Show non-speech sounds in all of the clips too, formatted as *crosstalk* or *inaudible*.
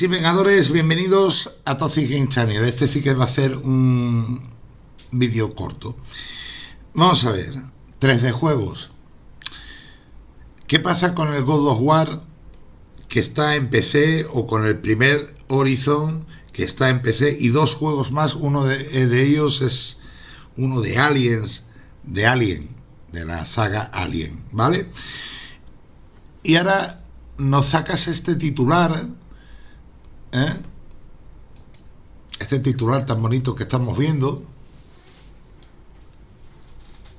y Vengadores, bienvenidos a Toxic Game Channel. Este sí que va a ser un vídeo corto. Vamos a ver, 3D juegos. ¿Qué pasa con el God of War que está en PC o con el primer Horizon que está en PC y dos juegos más? Uno de, de ellos es uno de Aliens, de Alien, de la saga Alien, ¿vale? Y ahora nos sacas este titular ¿eh? este titular tan bonito que estamos viendo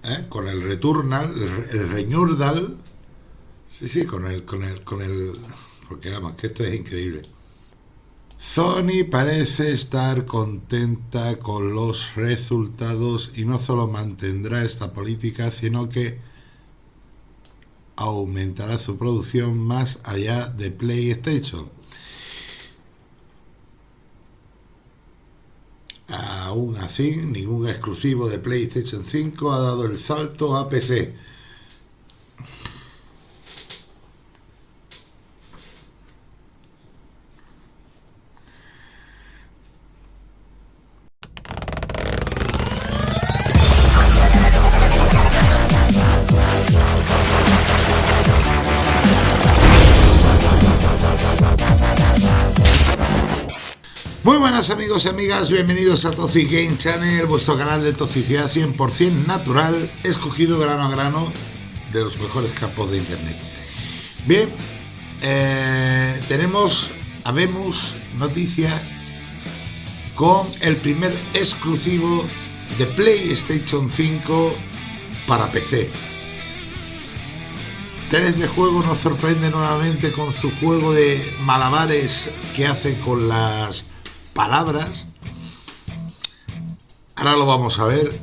¿eh? con el Returnal el, el Reñurdal sí, sí, con el, con el, con el porque vamos, que esto es increíble Sony parece estar contenta con los resultados y no solo mantendrá esta política, sino que aumentará su producción más allá de PlayStation. Aún así, ningún exclusivo de PlayStation 5 ha dado el salto a PC. Amigos y amigas, bienvenidos a Toxic Game Channel, vuestro canal de toxicidad 100% natural, escogido grano a grano de los mejores campos de internet. Bien, eh, tenemos, habemos noticia con el primer exclusivo de PlayStation 5 para PC. 3 de juego nos sorprende nuevamente con su juego de malabares que hace con las palabras. Ahora lo vamos a ver.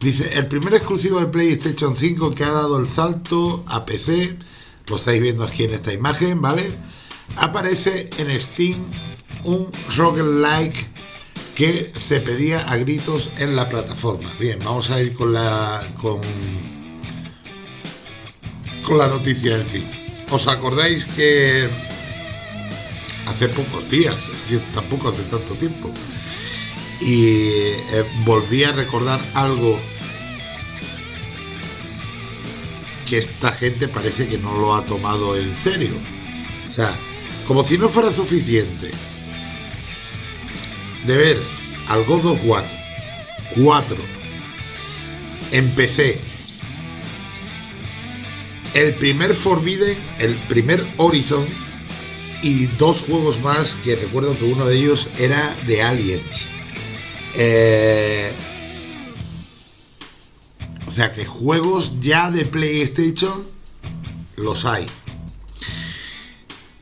Dice, el primer exclusivo de PlayStation 5 que ha dado el salto a PC, lo estáis viendo aquí en esta imagen, ¿vale? Aparece en Steam un roguelike que se pedía a gritos en la plataforma. Bien, vamos a ir con la con, con la noticia en sí. ¿Os acordáis que hace pocos días, es tampoco hace tanto tiempo. Y eh, volví a recordar algo que esta gente parece que no lo ha tomado en serio. O sea, como si no fuera suficiente de ver al God of War 4 en PC, el primer Forbidden, el primer Horizon y dos juegos más que recuerdo que uno de ellos era de Aliens. Eh, o sea que juegos ya de PlayStation los hay.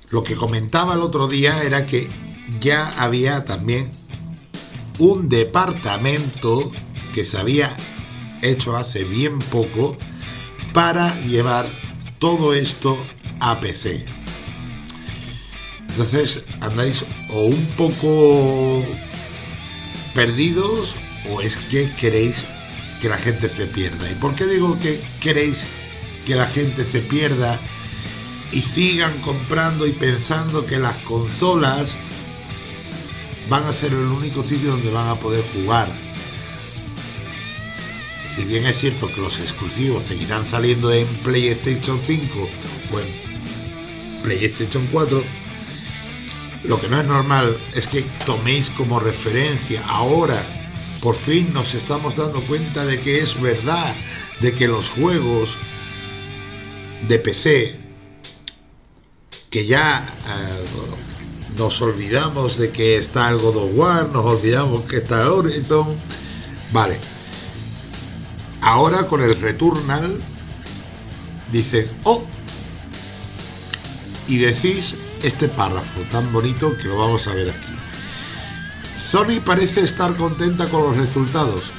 Lo que comentaba el otro día era que ya había también un departamento que se había hecho hace bien poco para llevar todo esto a PC. Entonces andáis o un poco perdidos o es que queréis que la gente se pierda. ¿Y por qué digo que queréis que la gente se pierda y sigan comprando y pensando que las consolas van a ser el único sitio donde van a poder jugar? Si bien es cierto que los exclusivos seguirán saliendo en PlayStation 5 o en PlayStation 4, lo que no es normal es que toméis como referencia ahora, por fin nos estamos dando cuenta de que es verdad, de que los juegos de PC, que ya eh, nos olvidamos de que está el God of War, nos olvidamos que está Horizon, vale. Ahora con el Returnal, dice, oh, y decís este párrafo tan bonito que lo vamos a ver aquí. Sony parece estar contenta con los resultados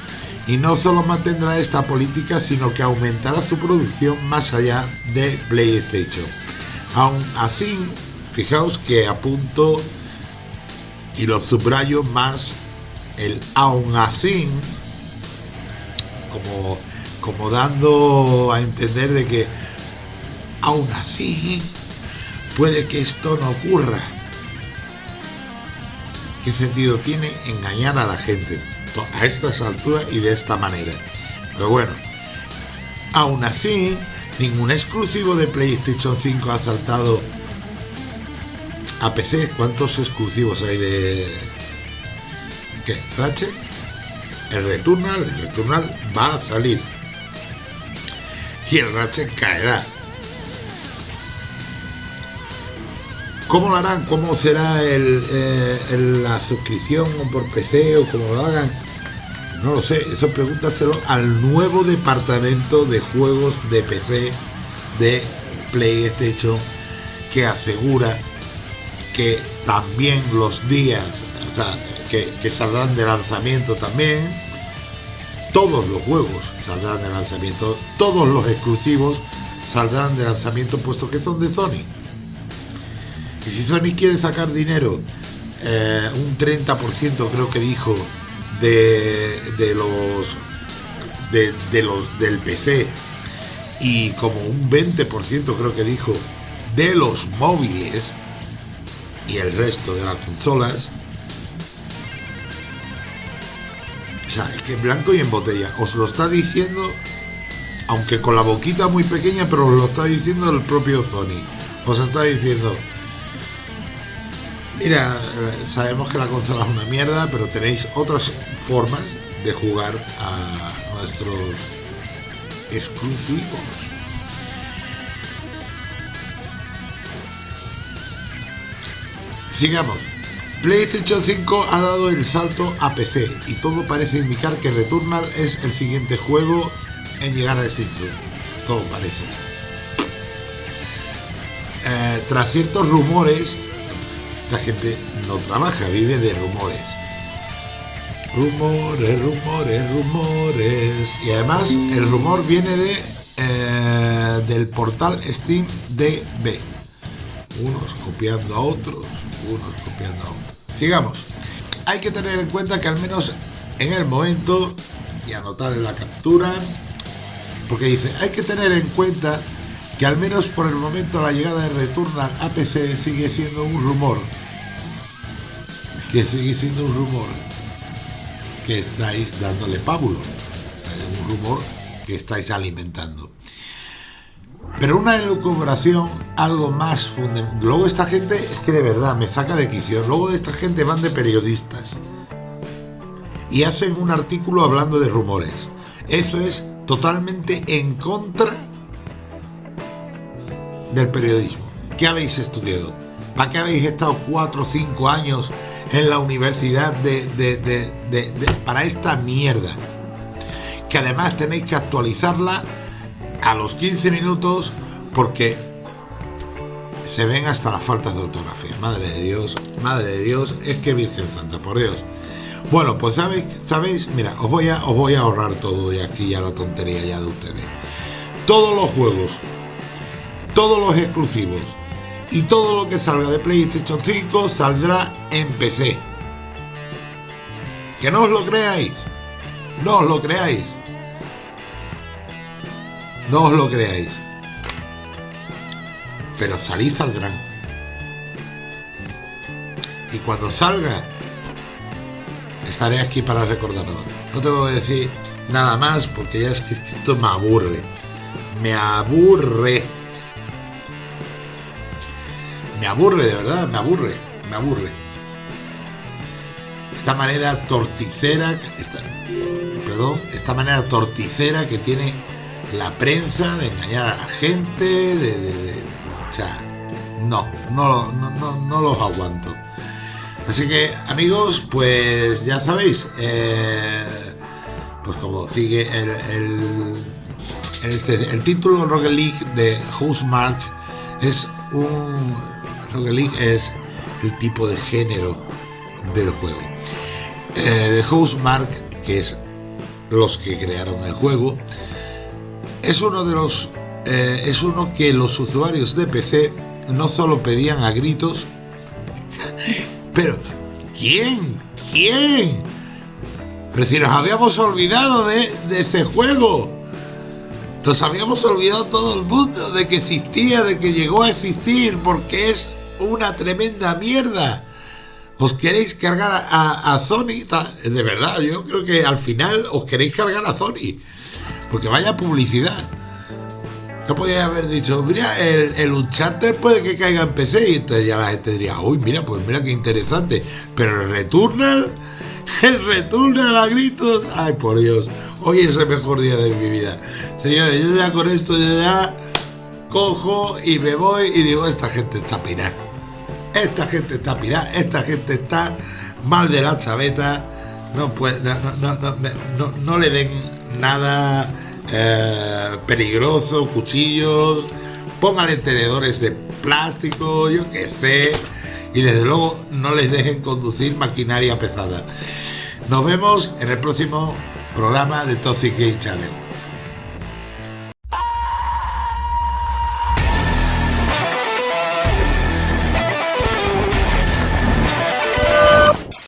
y no solo mantendrá esta política sino que aumentará su producción más allá de PlayStation. Aún así, fijaos que apunto y lo subrayo más el aún así como, como dando a entender de que aún así puede que esto no ocurra. ¿qué sentido tiene engañar a la gente a estas alturas y de esta manera? Pero bueno, aún así, ningún exclusivo de PlayStation 5 ha saltado a PC. ¿Cuántos exclusivos hay de... ¿Qué? ¿Ratchet? El Returnal, el Returnal va a salir. Y el Ratchet caerá. ¿Cómo lo harán? ¿Cómo será el, la suscripción por PC o cómo lo hagan? No lo sé, eso pregúntaselo al nuevo departamento de juegos de PC de PlayStation que asegura que también los días, o sea, que saldrán de lanzamiento también, todos los juegos saldrán de lanzamiento, todos los exclusivos saldrán de lanzamiento puesto que son de Sony. Y si Sony quiere sacar dinero, eh, un 30% creo que dijo de, los de, los del PC y como un 20% creo que dijo de los móviles y el resto de las consolas. O sea, es que blanco y en botella. Os lo está diciendo, aunque con la boquita muy pequeña, pero os lo está diciendo el propio Sony. Os está diciendo, Mira, sabemos que la consola es una mierda, pero tenéis otras formas de jugar a nuestros exclusivos. Sigamos. PlayStation 5 ha dado el salto a PC y todo parece indicar que Returnal es el siguiente juego en llegar a sitio. Todo parece. Eh, tras ciertos rumores, esta gente no trabaja, vive de rumores. Rumores, rumores, rumores. Y además el rumor viene de eh, del portal Steam DB. Unos copiando a otros, unos copiando a otros. Sigamos. Hay que tener en cuenta que al menos en el momento, y anotar en la captura, porque dice, hay que tener en cuenta que al menos por el momento la llegada de Returnal a PC sigue siendo un rumor que sigue siendo un rumor que estáis dándole pábulo. es un rumor que estáis alimentando. Pero una elucubración, algo más fundamental. Luego esta gente, es que de verdad me saca de quicio. Luego de esta gente van de periodistas y hacen un artículo hablando de rumores. Eso es totalmente en contra del periodismo. ¿Qué habéis estudiado? ¿Para qué habéis estado cuatro o cinco años en la universidad de, para esta mierda. Que además tenéis que actualizarla a los 15 minutos porque se ven hasta las faltas de ortografía. Madre de Dios, madre de Dios, es que Virgen Santa, por Dios. Bueno, pues sabéis, sabéis, mira, os voy a os voy a ahorrar todo y aquí ya la tontería ya de ustedes. Todos los juegos, todos los exclusivos, y todo lo que salga de PlayStation 5 saldrá en PC. Que no os lo creáis. No os lo creáis. No os lo creáis. Pero salir saldrán. Y cuando salga, estaré aquí para recordarlo. No tengo que decir nada más porque ya es que esto me aburre. Me aburre me aburre, de verdad, me aburre, me aburre. Esta manera torticera, esta, perdón, esta manera torticera que tiene la prensa de engañar a la gente, de, o sea, no, no, no, no, los aguanto. Así que, amigos, pues ya sabéis, eh, pues como sigue el, el, este, el título Rocket League de Housemark es un League es el tipo de género del juego. Eh, de Housemark, que es los que crearon el juego, es uno de los eh, es uno que los usuarios de PC no solo pedían a gritos, *laughs* pero ¿quién? ¿Quién? Pero si nos habíamos olvidado de, de ese juego. Nos habíamos olvidado todo el mundo de que existía, de que llegó a existir, porque es una tremenda mierda. os queréis cargar a, a, Sony, de verdad, yo creo que al final os queréis cargar a Sony, porque vaya publicidad. ¿Qué podía haber dicho? Mira, el, el Uncharted puede que caiga en PC y entonces ya la gente diría, uy, mira, pues mira qué interesante. Pero el Returnal, *laughs* el Returnal a gritos, ay por Dios, hoy es el mejor día de mi vida. Señores, yo ya con esto ya cojo y me voy y digo, esta gente está pirada. Esta gente está pirada, esta gente está mal de la chaveta, no, pues, no, le den nada eh, peligroso, cuchillos, pónganle tenedores de plástico, yo qué sé, y desde luego no les dejen conducir maquinaria pesada. Nos vemos en el próximo programa de Toxic Game Channel.